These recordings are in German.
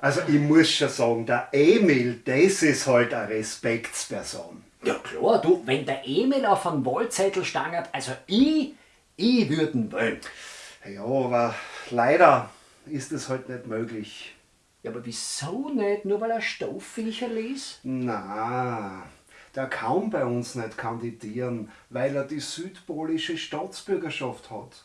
Also ich muss schon sagen, der Emil, das ist halt eine Respektsperson. Ja klar, du, wenn der Emil auf einen Wahlzettel stangert, also ich, ich würden wollen. Ja, aber leider ist es halt nicht möglich. Ja, aber wieso nicht? Nur weil er Stoffviecher ließ? Na, der kann bei uns nicht kandidieren, weil er die südpolische Staatsbürgerschaft hat.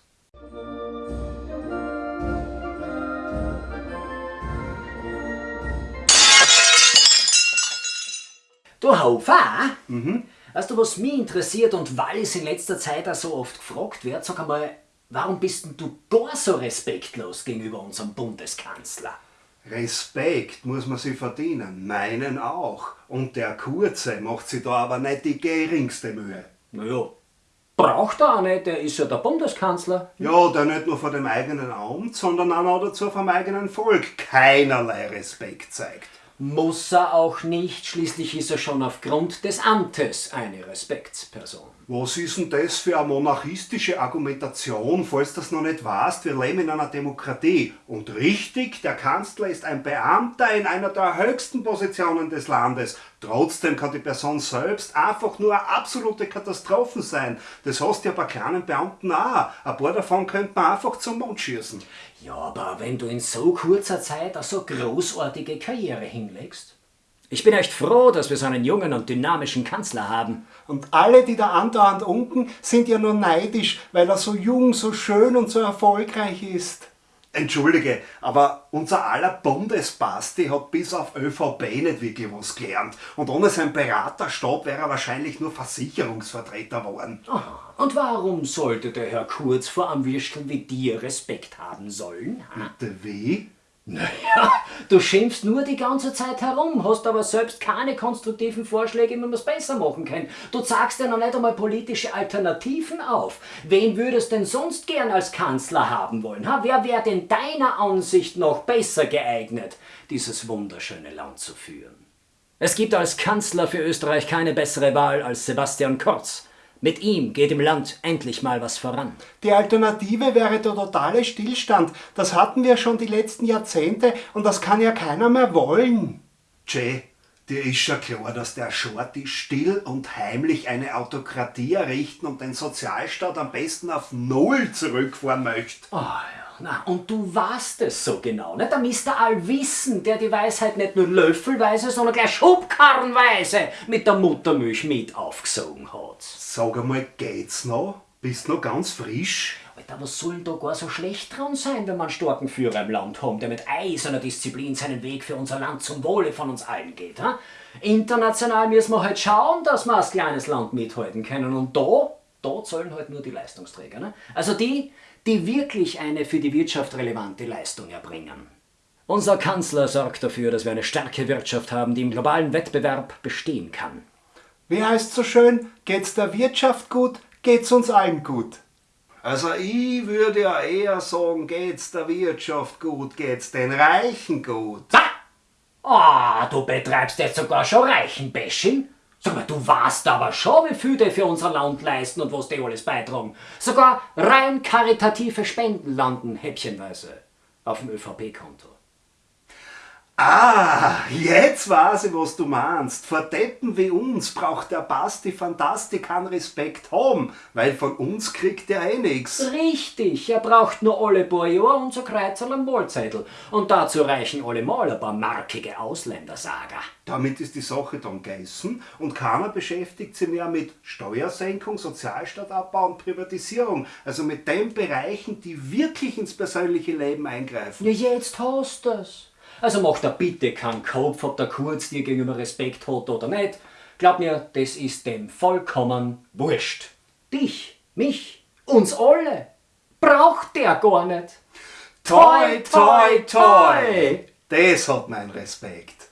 Du Haufer? Mhm. Weißt du, was mich interessiert und weil es in letzter Zeit auch so oft gefragt wird, sag einmal, warum bist denn du gar so respektlos gegenüber unserem Bundeskanzler? Respekt muss man sich verdienen, meinen auch. Und der Kurze macht sich da aber nicht die geringste Mühe. Naja, braucht er auch nicht, der ist ja der Bundeskanzler. Ja, der nicht nur vor dem eigenen Amt, sondern auch noch dazu vom eigenen Volk keinerlei Respekt zeigt. Muss er auch nicht, schließlich ist er schon aufgrund des Amtes eine Respektsperson. Was ist denn das für eine monarchistische Argumentation, falls das noch nicht weißt? Wir leben in einer Demokratie. Und richtig, der Kanzler ist ein Beamter in einer der höchsten Positionen des Landes. Trotzdem kann die Person selbst einfach nur eine absolute Katastrophe sein. Das hast du ja bei kleinen Beamten auch. Ein paar davon könnte man einfach zum Mond schießen. Ja, aber wenn du in so kurzer Zeit eine so großartige Karriere hinlegst. Ich bin echt froh, dass wir so einen jungen und dynamischen Kanzler haben. Und alle, die da andauernd unken, sind ja nur neidisch, weil er so jung, so schön und so erfolgreich ist. Entschuldige, aber unser aller Bundesbasti hat bis auf ÖVP nicht wirklich was gelernt. Und ohne seinen Beraterstab wäre er wahrscheinlich nur Versicherungsvertreter geworden. Oh, und warum sollte der Herr Kurz vor einem Würstel wie dir Respekt haben sollen? Bitte wie? Naja, du schimpfst nur die ganze Zeit herum, hast aber selbst keine konstruktiven Vorschläge, wie man es besser machen kann. Du zeigst ja noch nicht einmal politische Alternativen auf. Wen würdest denn sonst gern als Kanzler haben wollen? Ha? Wer wäre denn deiner Ansicht noch besser geeignet, dieses wunderschöne Land zu führen? Es gibt als Kanzler für Österreich keine bessere Wahl als Sebastian Kurz. Mit ihm geht im Land endlich mal was voran. Die Alternative wäre der totale Stillstand. Das hatten wir schon die letzten Jahrzehnte und das kann ja keiner mehr wollen. Jay, dir ist schon klar, dass der Shorty still und heimlich eine Autokratie errichten und den Sozialstaat am besten auf Null zurückfahren möchte. Oh, ja. Na, und du weißt es so genau, nicht? Der Mr. Allwissen, der die Weisheit nicht nur löffelweise, sondern gleich schubkarrenweise mit der Muttermilch mit aufgesogen hat. Sag einmal, geht's noch? Bist noch ganz frisch? Alter, was soll denn da gar so schlecht dran sein, wenn man einen starken Führer im Land haben, der mit eiserner Disziplin seinen Weg für unser Land zum Wohle von uns allen geht? Ha? International müssen wir halt schauen, dass wir als kleines Land mithalten können. Und da, da zahlen halt nur die Leistungsträger. Ne? Also die, die wirklich eine für die Wirtschaft relevante Leistung erbringen. Unser Kanzler sorgt dafür, dass wir eine starke Wirtschaft haben, die im globalen Wettbewerb bestehen kann. Wie heißt so schön, geht's der Wirtschaft gut, geht's uns allen gut. Also ich würde ja eher sagen, geht's der Wirtschaft gut, geht's den Reichen gut. Ah, oh, du betreibst jetzt sogar schon Reichenbashing? Sag mal, du weißt aber schon, wie viel die für unser Land leisten und was die alles beitragen. Sogar rein karitative Spenden landen häppchenweise auf dem ÖVP-Konto. Ah, jetzt weiß ich, was du meinst. Vor Deppen wie uns braucht der Basti Fantasti keinen Respekt haben, weil von uns kriegt er eh nix. Richtig, er braucht nur alle paar Jahre unser Kreuzerl am Wahlzettel. Und dazu reichen allemal ein paar markige Ausländersager. Damit ist die Sache dann gegessen und keiner beschäftigt sich mehr mit Steuersenkung, Sozialstaatabbau und Privatisierung. Also mit den Bereichen, die wirklich ins persönliche Leben eingreifen. Ja, jetzt hast du's. Also mach da bitte keinen Kopf, ob der Kurz dir gegenüber Respekt hat oder nicht. Glaub mir, das ist dem vollkommen wurscht. Dich, mich, uns alle braucht der gar nicht. Toi, toi, toi! Das hat mein Respekt.